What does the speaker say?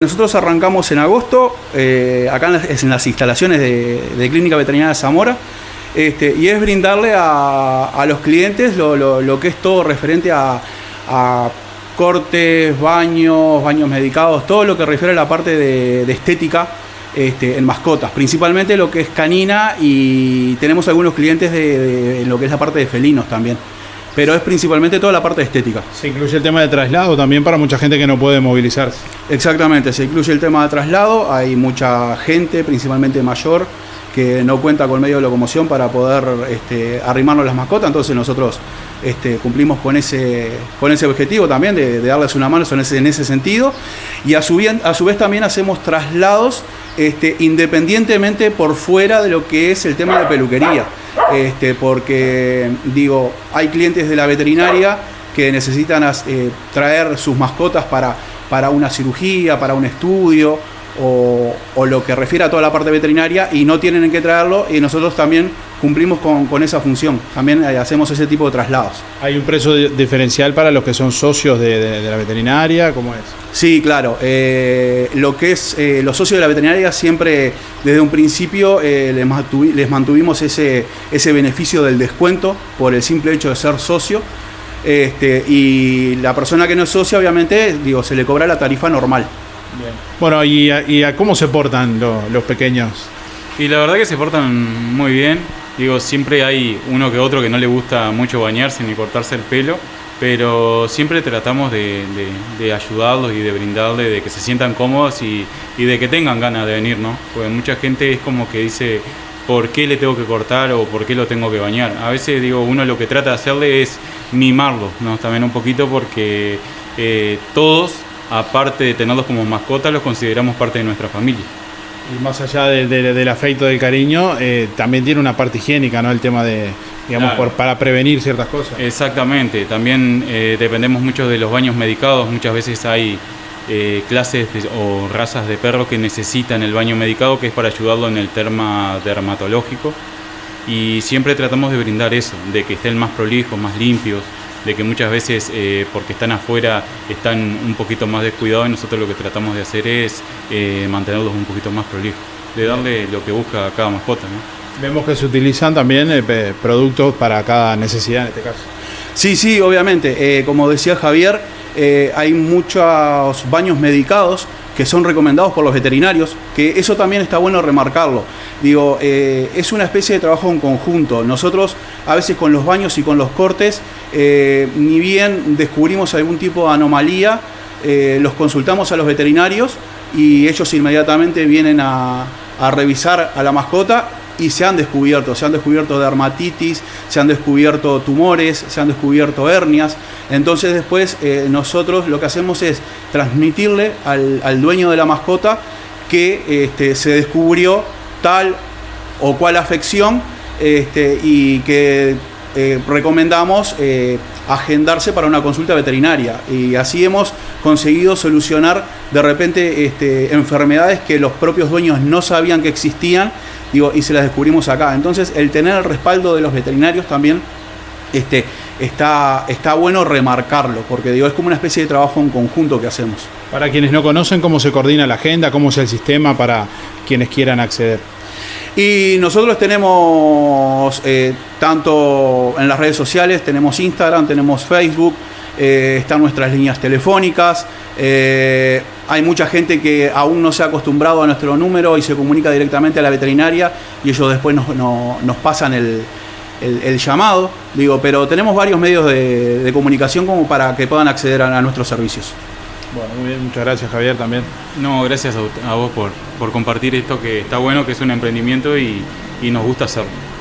Nosotros arrancamos en agosto, eh, acá en las, en las instalaciones de, Clínica Veterinaria de Zamora, este, y es brindarle a, los clientes lo, que es todo referente a, cortes, baños, baños medicados, todo lo que refiere a la parte de, de estética este, en mascotas, principalmente lo que es canina y tenemos algunos clientes de, de lo que es la parte de felinos también pero es principalmente toda la parte estética. Se incluye el tema de traslado también para mucha gente que no puede movilizarse. Exactamente, se incluye el tema de traslado, hay mucha gente, principalmente mayor, que no cuenta con medio de locomoción para poder este, arrimarnos las mascotas, entonces nosotros este, cumplimos con ese, con ese objetivo también de, de darles una mano en ese, en ese sentido y a su, a su, vez también hacemos traslados este, independientemente por fuera de lo que es el tema de peluquería este, porque digo, hay clientes de la veterinaria que necesitan eh, traer sus mascotas para, para una cirugía, para un estudio o, o, lo que refiere a toda la parte veterinaria y no tienen en qué traerlo y nosotros también cumplimos con, con esa función, también eh, hacemos ese tipo de traslados. ¿Hay un precio diferencial para los que son socios de, de, de la veterinaria? ¿Cómo es? Sí, claro. Eh, lo que es eh, los socios de la veterinaria siempre desde un principio eh, les, mantuvi les, mantuvimos ese, ese beneficio del descuento por el simple hecho de ser socio. Este, y la persona que no es socia, obviamente, digo, se le cobra la tarifa normal. Bien. Bueno, ¿y a, y a cómo se portan lo, los pequeños? Y la verdad que se portan muy bien. Digo, siempre hay uno que otro que no le gusta mucho bañarse ni cortarse el pelo, pero siempre tratamos de, ayudarlos y de brindarle, de que se sientan cómodos y, y, de que tengan ganas de venir, ¿no? Porque mucha gente es como que dice, ¿por qué le tengo que cortar o por qué lo tengo que bañar? A veces, digo, uno lo que trata de hacerle es mimarlo, ¿no? También un poquito porque eh, todos, aparte de tenerlos como mascotas, los consideramos parte de nuestra familia y más allá de, de, del afecto, del cariño, eh, también tiene una parte higiénica, ¿no? El tema de, digamos, claro. por, para prevenir ciertas cosas. Exactamente, también eh, dependemos mucho de los baños medicados, muchas veces hay eh, clases de, o razas de perros que necesitan el baño medicado, que es para ayudarlo en el tema dermatológico, y siempre tratamos de brindar eso, de que estén más prolijos, más limpios, de que muchas veces eh, porque están afuera están un poquito más descuidados y nosotros lo que tratamos de hacer es eh, mantenerlos un poquito más prolijos, de darle lo que busca cada mascota. ¿no? Vemos que se utilizan también eh, productos para cada necesidad en este caso. Sí, sí, obviamente. como decía Javier, hay muchos baños medicados que son recomendados por los veterinarios, que eso también está bueno remarcarlo. Digo, eh, es una especie de trabajo en conjunto. Nosotros a veces con los baños y con los cortes, eh, ni bien descubrimos algún tipo de anomalía, eh, los consultamos a los veterinarios y ellos inmediatamente vienen a revisar a la mascota y se han descubierto, se han descubierto dermatitis, se han descubierto tumores, se han descubierto hernias. Entonces después eh, nosotros lo que hacemos es transmitirle al, dueño de la mascota que este, se descubrió tal o cual afección este, y que eh, recomendamos eh, agendarse para una consulta veterinaria. Y así hemos conseguido solucionar de repente este, enfermedades que los propios dueños no sabían que existían digo, y se las descubrimos acá. Entonces, el tener el respaldo de los veterinarios también este, está, está bueno remarcarlo, porque digo, es como una especie de trabajo en conjunto que hacemos. Para quienes no conocen, ¿cómo se coordina la agenda? ¿Cómo es el sistema para quienes quieran acceder? Y nosotros tenemos, eh, tanto en las redes sociales, tenemos Instagram, tenemos Facebook, eh, están nuestras líneas telefónicas, eh, hay mucha gente que aún no se ha acostumbrado a nuestro número y se comunica directamente a la veterinaria y ellos después nos, pasan el, llamado, digo, pero tenemos varios medios de, comunicación como para que puedan acceder a, nuestros servicios. Bueno, muy bien, muchas gracias Javier también. No, gracias a, vos por, por compartir esto que está bueno, que es un emprendimiento y, y nos gusta hacerlo.